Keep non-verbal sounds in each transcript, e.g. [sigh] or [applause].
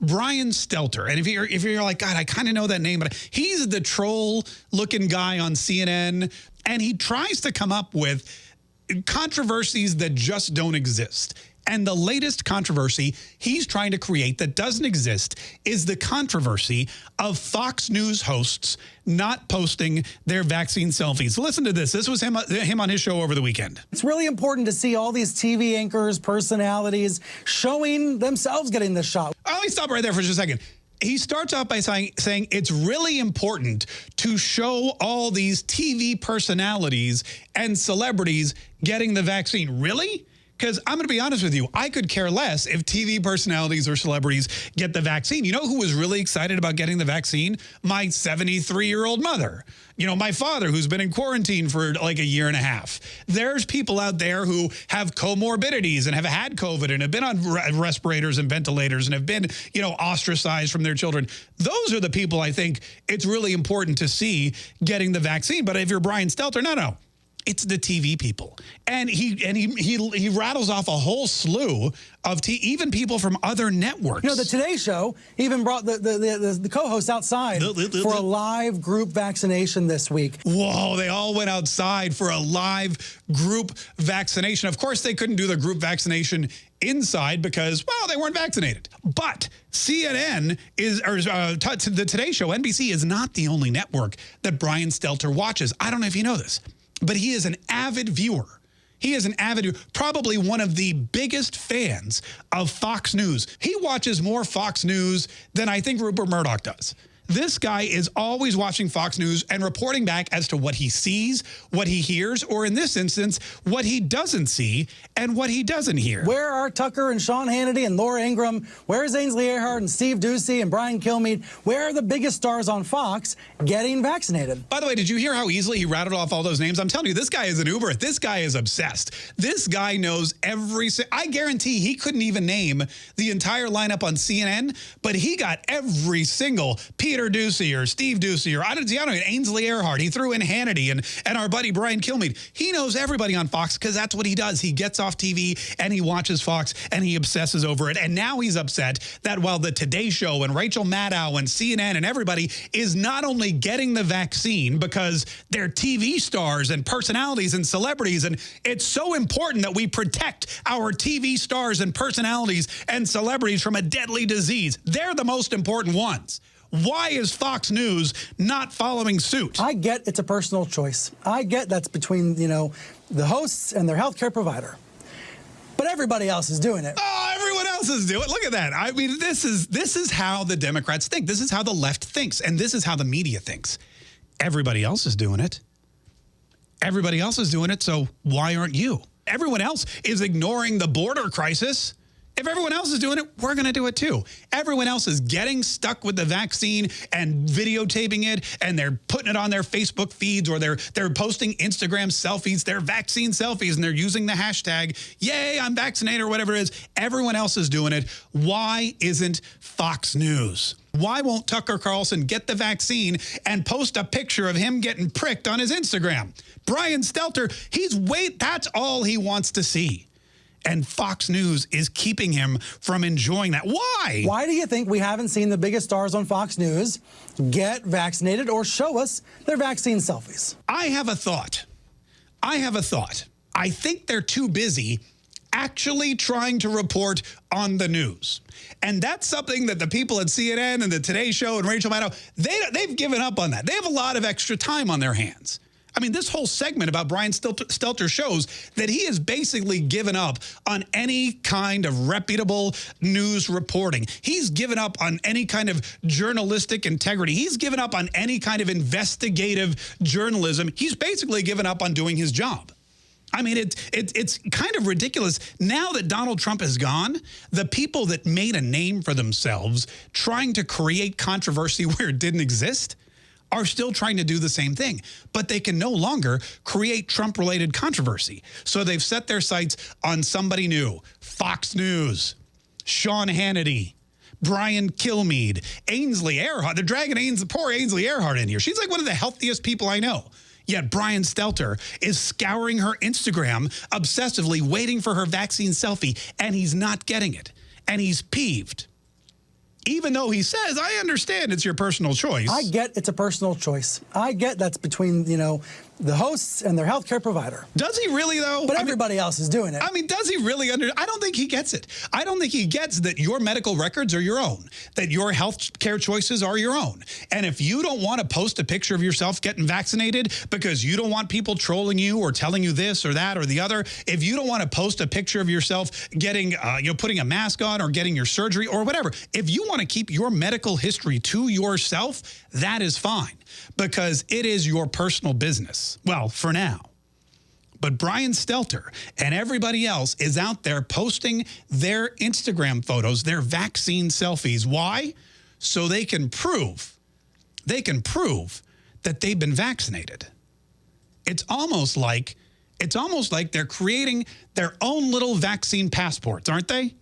Brian Stelter. And if you're, if you're like, God, I kind of know that name, but he's the troll looking guy on CNN. And he tries to come up with controversies that just don't exist. And the latest controversy he's trying to create that doesn't exist is the controversy of Fox News hosts not posting their vaccine selfies. Listen to this. This was him, him on his show over the weekend. It's really important to see all these TV anchors, personalities showing themselves getting the shot. Oh, let me stop right there for just a second he starts off by saying, saying it's really important to show all these TV personalities and celebrities getting the vaccine. Really? Because I'm going to be honest with you, I could care less if TV personalities or celebrities get the vaccine. You know who was really excited about getting the vaccine? My 73-year-old mother. You know, my father, who's been in quarantine for like a year and a half. There's people out there who have comorbidities and have had COVID and have been on respirators and ventilators and have been, you know, ostracized from their children. Those are the people I think it's really important to see getting the vaccine. But if you're Brian Stelter, no, no it's the TV people. And he and he he, he rattles off a whole slew of t even people from other networks. You know, the Today Show even brought the the, the, the co-hosts outside for a live group vaccination this week. Whoa, they all went outside for a live group vaccination. Of course, they couldn't do the group vaccination inside because, well, they weren't vaccinated. But CNN is, or uh, the Today Show, NBC, is not the only network that Brian Stelter watches. I don't know if you know this but he is an avid viewer. He is an avid, probably one of the biggest fans of Fox News. He watches more Fox News than I think Rupert Murdoch does. This guy is always watching Fox News and reporting back as to what he sees, what he hears, or in this instance, what he doesn't see and what he doesn't hear. Where are Tucker and Sean Hannity and Laura Ingraham? Where is Ainsley Earhardt and Steve Doocy and Brian Kilmeade? Where are the biggest stars on Fox getting vaccinated? By the way, did you hear how easily he rattled off all those names? I'm telling you, this guy is an Uber. This guy is obsessed. This guy knows every... I guarantee he couldn't even name the entire lineup on CNN, but he got every single Peter Doocy or Steve Doocy or I don't, don't know, Ainsley Earhardt. He threw in Hannity and, and our buddy Brian Kilmeade. He knows everybody on Fox because that's what he does. He gets off TV and he watches Fox and he obsesses over it. And now he's upset that while the Today Show and Rachel Maddow and CNN and everybody is not only getting the vaccine because they're TV stars and personalities and celebrities. And it's so important that we protect our TV stars and personalities and celebrities from a deadly disease. They're the most important ones. Why is Fox News not following suit? I get it's a personal choice. I get that's between, you know, the hosts and their healthcare provider. But everybody else is doing it. Oh, everyone else is doing it. Look at that. I mean, this is this is how the Democrats think. This is how the left thinks. And this is how the media thinks. Everybody else is doing it. Everybody else is doing it, so why aren't you? Everyone else is ignoring the border crisis. If everyone else is doing it, we're going to do it too. Everyone else is getting stuck with the vaccine and videotaping it, and they're putting it on their Facebook feeds or they're they're posting Instagram selfies, their vaccine selfies, and they're using the hashtag, yay, I'm vaccinated or whatever it is. Everyone else is doing it. Why isn't Fox News? Why won't Tucker Carlson get the vaccine and post a picture of him getting pricked on his Instagram? Brian Stelter, he's wait, that's all he wants to see and Fox News is keeping him from enjoying that. Why? Why do you think we haven't seen the biggest stars on Fox News get vaccinated or show us their vaccine selfies? I have a thought. I have a thought. I think they're too busy actually trying to report on the news. And that's something that the people at CNN and the Today Show and Rachel Maddow, they, they've given up on that. They have a lot of extra time on their hands. I mean, this whole segment about Brian Stelter shows that he has basically given up on any kind of reputable news reporting. He's given up on any kind of journalistic integrity. He's given up on any kind of investigative journalism. He's basically given up on doing his job. I mean, it, it, it's kind of ridiculous. Now that Donald Trump is gone, the people that made a name for themselves trying to create controversy [laughs] where it didn't exist are still trying to do the same thing, but they can no longer create Trump-related controversy. So they've set their sights on somebody new, Fox News, Sean Hannity, Brian Kilmeade, Ainsley Earhardt. They're dragging Ainsley, poor Ainsley Earhardt in here. She's like one of the healthiest people I know. Yet Brian Stelter is scouring her Instagram obsessively, waiting for her vaccine selfie, and he's not getting it. And he's peeved. Even though he says, I understand it's your personal choice. I get it's a personal choice. I get that's between, you know, the hosts and their healthcare provider. Does he really though? But I everybody mean, else is doing it. I mean, does he really under? I don't think he gets it. I don't think he gets that your medical records are your own, that your health care choices are your own. And if you don't want to post a picture of yourself getting vaccinated because you don't want people trolling you or telling you this or that or the other, if you don't want to post a picture of yourself getting, uh, you know, putting a mask on or getting your surgery or whatever, if you want to keep your medical history to yourself, that is fine because it is your personal business. Well, for now. But Brian Stelter and everybody else is out there posting their Instagram photos, their vaccine selfies. Why? So they can prove, they can prove that they've been vaccinated. It's almost like, it's almost like they're creating their own little vaccine passports, aren't they?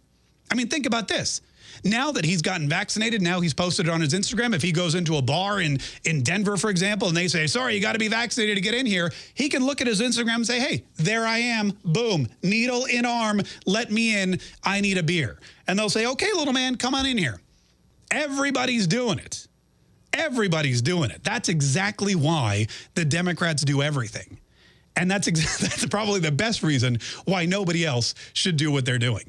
I mean, think about this. Now that he's gotten vaccinated, now he's posted it on his Instagram. If he goes into a bar in, in Denver, for example, and they say, sorry, you got to be vaccinated to get in here, he can look at his Instagram and say, hey, there I am. Boom. Needle in arm. Let me in. I need a beer. And they'll say, okay, little man, come on in here. Everybody's doing it. Everybody's doing it. That's exactly why the Democrats do everything. And that's, [laughs] that's probably the best reason why nobody else should do what they're doing.